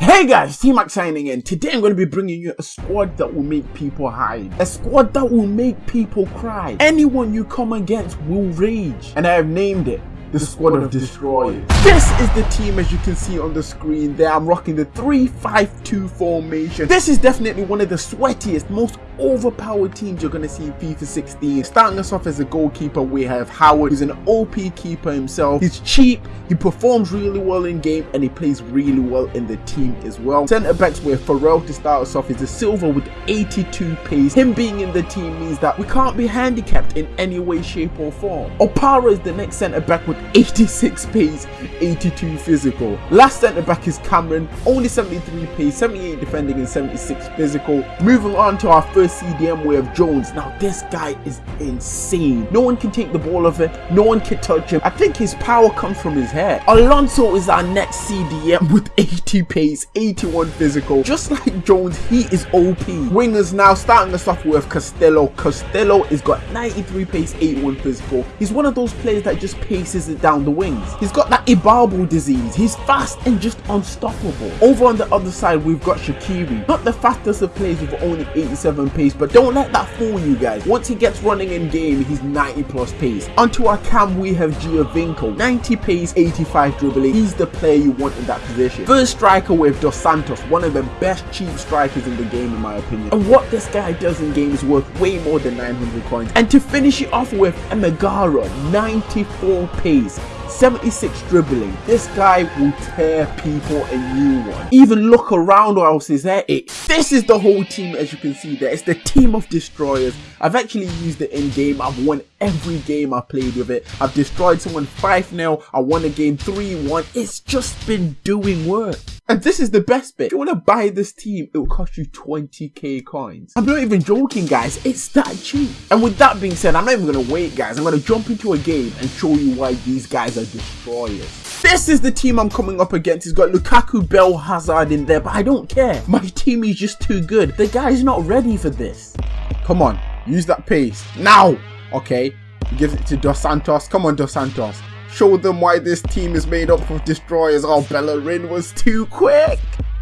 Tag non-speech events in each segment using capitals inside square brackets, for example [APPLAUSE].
Hey guys, T-Mac signing in. Today I'm going to be bringing you a squad that will make people hide. A squad that will make people cry. Anyone you come against will rage. And I have named it the squad of destroyers. This is the team as you can see on the screen there. I'm rocking the 3-5-2 formation. This is definitely one of the sweatiest, most overpowered teams you're going to see in FIFA 16. Starting us off as a goalkeeper, we have Howard, who's an OP keeper himself. He's cheap, he performs really well in game, and he plays really well in the team as well. Centre backs, we have Farrell to start us off. He's a silver with 82 pace. Him being in the team means that we can't be handicapped in any way, shape, or form. Opara is the next centre back with 86 pace, 82 physical. Last centre back is Cameron, only 73 pace, 78 defending, and 76 physical. Moving on to our first CDM, we have Jones. Now, this guy is insane. No one can take the ball of him, no one can touch him. I think his power comes from his hair. Alonso is our next CDM with 80 pace, 81 physical. Just like Jones, he is OP. Wingers now starting us off with Castillo. Castillo has got 93 pace, 81 physical. He's one of those players that just paces it down the wings. He's got that Ibarbo disease. He's fast and just unstoppable. Over on the other side, we've got Shaqiri. Not the fastest of players with only 87 pace, but don't let that fool you guys. Once he gets running in game, he's 90 plus pace. Onto our cam, we have Giovinco. 90 pace, 85 dribbling. He's the player you want in that position. First striker with Dos Santos, one of the best cheap strikers in the game in my opinion. And what this guy does in game is worth way more than 900 coins. And to finish it off with Emeghara, 94 pace please. 76 dribbling. This guy will tear people a new one. Even look around or else is that it. This is the whole team as you can see there. It's the team of destroyers. I've actually used it in game. I've won every game I played with it. I've destroyed someone 5-0. I won a game 3-1. It's just been doing work. And this is the best bit. If you want to buy this team, it will cost you 20k coins. I'm not even joking, guys. It's that cheap. And with that being said, I'm not even going to wait, guys. I'm going to jump into a game and show you why these guys are destroyers. This is the team I'm coming up against. He's got Lukaku, Bale, Hazard in there, but I don't care. My [LAUGHS] team is just too good. The guy's not ready for this. Come on, use that pace. Now! Okay, he gives it to Dos Santos. Come on, Dos Santos. Show them why this team is made up of destroyers. Oh, Bellerin was too quick.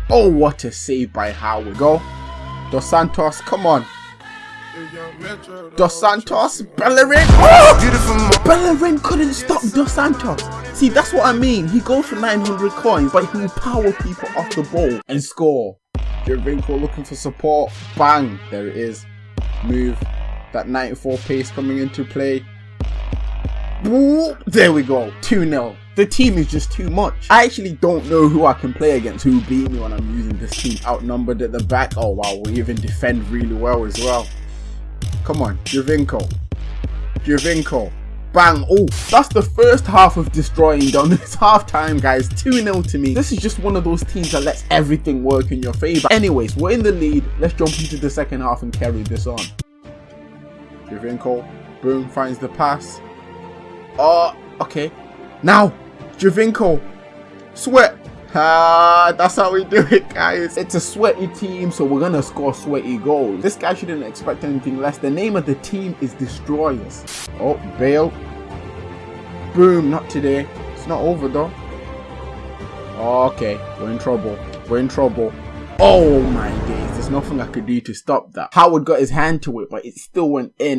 Oh, what a save by Howard. Go. Dos Santos, come on. Dos Santos, Bellerin. Oh! Bellerin couldn't stop Dos Santos. See, that's what I mean. He goes for 900 coins, but he power people off the ball and score. Giovinco looking for support. Bang. There it is. Move. That 94 pace coming into play. There we go. 2-0. The team is just too much. I actually don't know who I can play against who beat me when I'm using this team. Outnumbered at the back. Oh wow, we even defend really well as well. Come on, Giovinco. Giovinco. Bang. Oh, that's the first half of destroying done. [LAUGHS] It's half time, guys. 2-0 to me. This is just one of those teams that lets everything work in your favor. Anyways, we're in the lead. Let's jump into the second half and carry this on. Giovinco. Boom, finds the pass. Oh, okay. Now, Giovinco. Sweat. Ah, that's how we do it, guys. It's a sweaty team, so we're gonna score sweaty goals. This guy shouldn't expect anything less. The name of the team is Destroyers. Oh, Bale. Boom, not today. It's not over though. Okay, we're in trouble. We're in trouble. Oh my days, there's nothing I could do to stop that. Howard got his hand to it, but it still went in.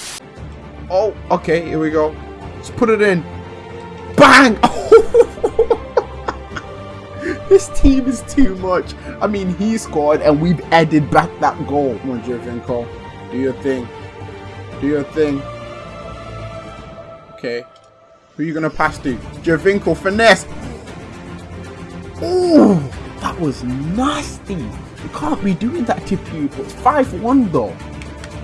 Oh, okay, here we go. Let's put it in. Bang! [LAUGHS] this team is too much. I mean, he scored and we've added back that goal. Come on. Do your thing. Do your thing. Okay. Who are you going to pass to? Giovinco, finesse. Ooh, that was nasty. You can't be doing that to people. It's 5-1 though.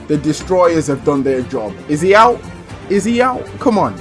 The Destroyers have done their job. Is he out? Is he out? Come on.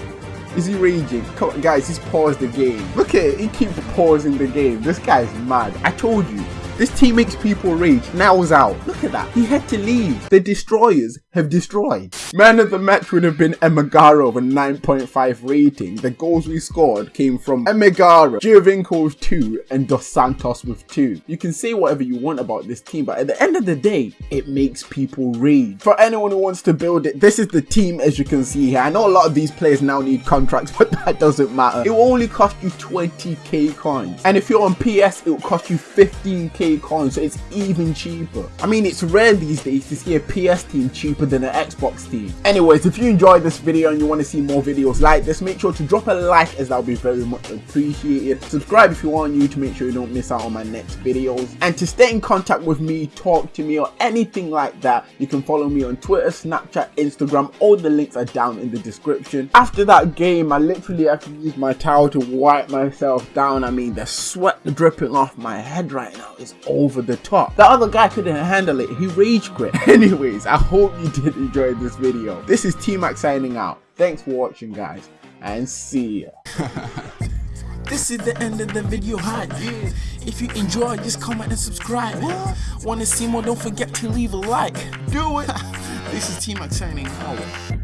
Is he raging? Come on, guys, he's paused the game. Look at it, he keeps pausing the game. This guy's mad. I told you, this team makes people rage. Now he's out. Look look at that. He had to leave. The destroyers have destroyed. Man of the match would have been Emeghara with a 9.5 rating. The goals we scored came from Emeghara, Giovinco with 2, and Dos Santos with 2. You can say whatever you want about this team, but at the end of the day, it makes people rage. For anyone who wants to build it, this is the team as you can see here. I know a lot of these players now need contracts, [LAUGHS] but that doesn't matter. It will only cost you 20k coins. And if you're on PS, it will cost you 15k coins, so it's even cheaper. I mean, it's rare these days to see a PS team cheaper than an Xbox team. Anyways, if you enjoyed this video and you want to see more videos like this, make sure to drop a like as that would be very much appreciated. Subscribe if you are new to make sure you don't miss out on my next videos. And to stay in contact with me, talk to me or anything like that, you can follow me on Twitter, Snapchat, Instagram. All the links are down in the description. After that game, I literally have to use my towel to wipe myself down. I mean, the sweat dripping off my head right now is over the top. The other guy couldn't handle it. He rage quit. [LAUGHS] Anyways, I hope you did enjoy this video. This is T-Mac signing out. Thanks for watching, guys, and see ya. [LAUGHS] This is the end of the video hype. If you enjoyed, just comment and subscribe. Wanna see more? Don't forget to leave a like. Do it. [LAUGHS] this is T Mac signing out.